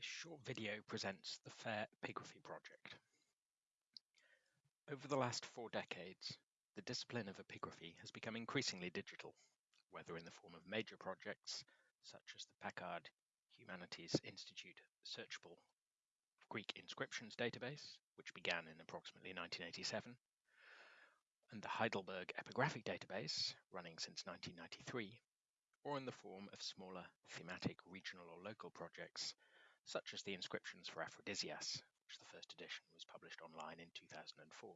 This short video presents the FAIR Epigraphy Project. Over the last four decades, the discipline of epigraphy has become increasingly digital, whether in the form of major projects such as the Packard Humanities Institute Searchable Greek Inscriptions Database, which began in approximately 1987, and the Heidelberg Epigraphic Database, running since 1993, or in the form of smaller thematic regional or local projects such as the inscriptions for Aphrodisias, which the first edition was published online in 2004.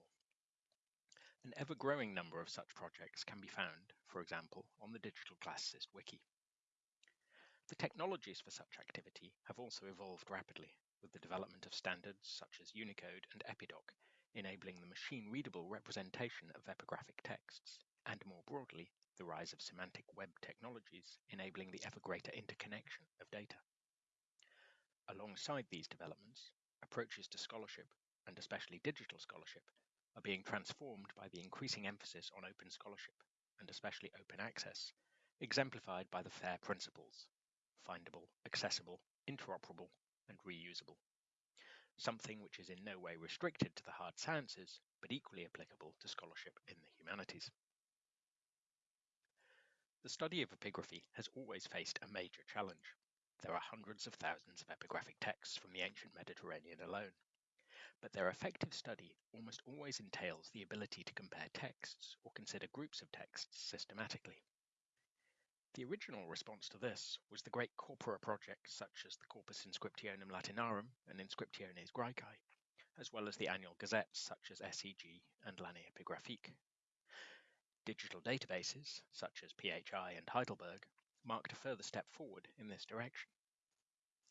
An ever-growing number of such projects can be found, for example, on the Digital Classicist Wiki. The technologies for such activity have also evolved rapidly, with the development of standards such as Unicode and Epidoc, enabling the machine-readable representation of epigraphic texts, and more broadly, the rise of semantic web technologies, enabling the ever greater interconnection of data. Alongside these developments, approaches to scholarship, and especially digital scholarship, are being transformed by the increasing emphasis on open scholarship, and especially open access, exemplified by the FAIR principles findable, accessible, interoperable, and reusable. Something which is in no way restricted to the hard sciences, but equally applicable to scholarship in the humanities. The study of epigraphy has always faced a major challenge there are hundreds of thousands of epigraphic texts from the ancient Mediterranean alone. But their effective study almost always entails the ability to compare texts or consider groups of texts systematically. The original response to this was the great corpora projects such as the Corpus Inscriptionum Latinarum and Inscriptiones Graecae, as well as the annual gazettes such as SEG and L'Année Epigraphique. Digital databases, such as PHI and Heidelberg, marked a further step forward in this direction.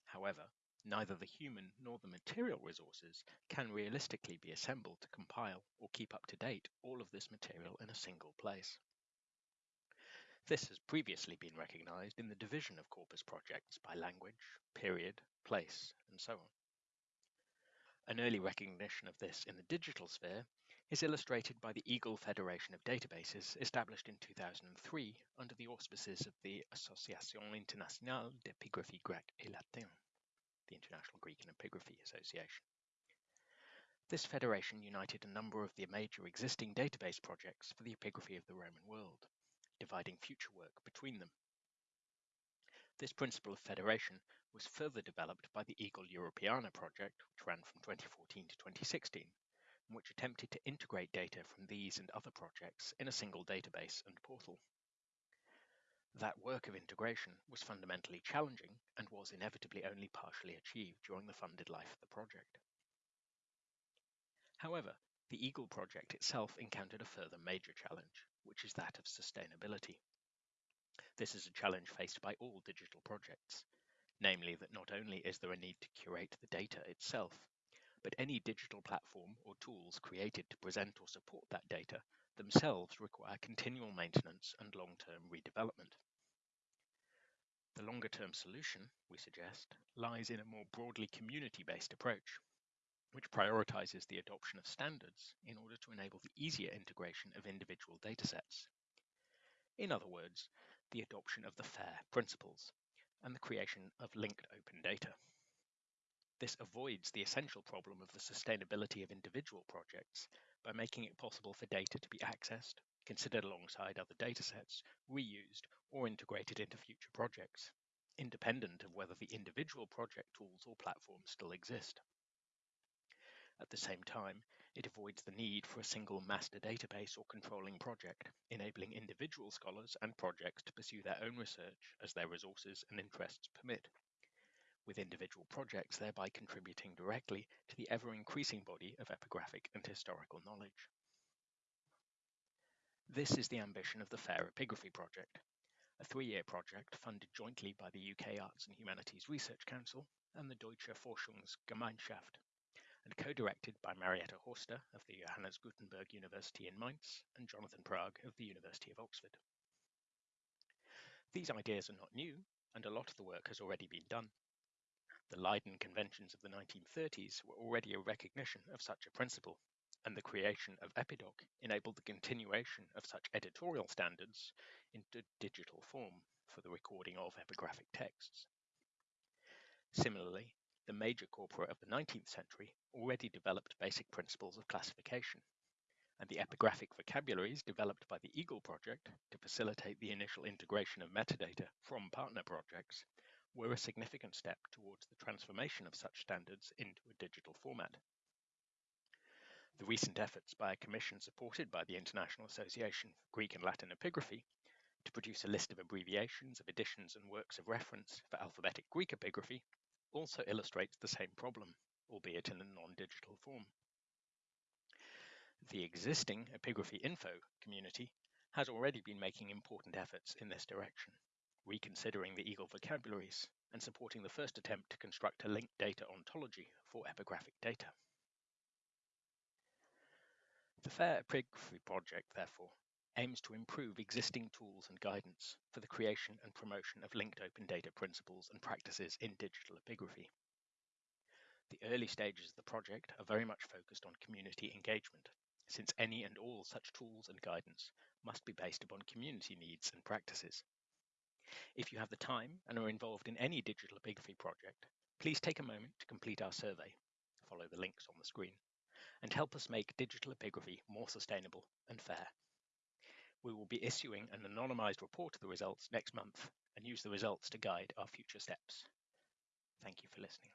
However, neither the human nor the material resources can realistically be assembled to compile or keep up to date all of this material in a single place. This has previously been recognized in the division of corpus projects by language, period, place, and so on. An early recognition of this in the digital sphere is illustrated by the Eagle Federation of Databases established in 2003 under the auspices of the Association Internationale d'Epigraphie Grecque et Latine, the International Greek and Epigraphy Association. This federation united a number of the major existing database projects for the epigraphy of the Roman world, dividing future work between them. This principle of federation was further developed by the Eagle Europeana project, which ran from 2014 to 2016, which attempted to integrate data from these and other projects in a single database and portal. That work of integration was fundamentally challenging and was inevitably only partially achieved during the funded life of the project. However, the Eagle project itself encountered a further major challenge, which is that of sustainability. This is a challenge faced by all digital projects, namely that not only is there a need to curate the data itself, but any digital platform or tools created to present or support that data themselves require continual maintenance and long-term redevelopment. The longer-term solution, we suggest, lies in a more broadly community-based approach, which prioritizes the adoption of standards in order to enable the easier integration of individual datasets. In other words, the adoption of the FAIR principles and the creation of linked open data. This avoids the essential problem of the sustainability of individual projects by making it possible for data to be accessed, considered alongside other datasets, reused, or integrated into future projects, independent of whether the individual project tools or platforms still exist. At the same time, it avoids the need for a single master database or controlling project, enabling individual scholars and projects to pursue their own research as their resources and interests permit with individual projects thereby contributing directly to the ever-increasing body of epigraphic and historical knowledge. This is the ambition of the FAIR Epigraphy Project, a three-year project funded jointly by the UK Arts and Humanities Research Council and the Deutsche Forschungsgemeinschaft, and co-directed by Marietta Horster of the Johannes Gutenberg University in Mainz and Jonathan Prag of the University of Oxford. These ideas are not new, and a lot of the work has already been done. The Leiden Conventions of the 1930s were already a recognition of such a principle, and the creation of Epidoc enabled the continuation of such editorial standards into digital form for the recording of epigraphic texts. Similarly, the major corpora of the 19th century already developed basic principles of classification, and the epigraphic vocabularies developed by the Eagle project to facilitate the initial integration of metadata from partner projects were a significant step towards the transformation of such standards into a digital format. The recent efforts by a commission supported by the International Association for Greek and Latin Epigraphy to produce a list of abbreviations of editions and works of reference for alphabetic Greek epigraphy also illustrates the same problem, albeit in a non-digital form. The existing epigraphy info community has already been making important efforts in this direction, reconsidering the Eagle vocabularies and supporting the first attempt to construct a linked data ontology for epigraphic data. The FAIR Epigraphy project, therefore, aims to improve existing tools and guidance for the creation and promotion of linked open data principles and practices in digital epigraphy. The early stages of the project are very much focused on community engagement, since any and all such tools and guidance must be based upon community needs and practices. If you have the time and are involved in any digital epigraphy project, please take a moment to complete our survey, follow the links on the screen, and help us make digital epigraphy more sustainable and fair. We will be issuing an anonymized report of the results next month and use the results to guide our future steps. Thank you for listening.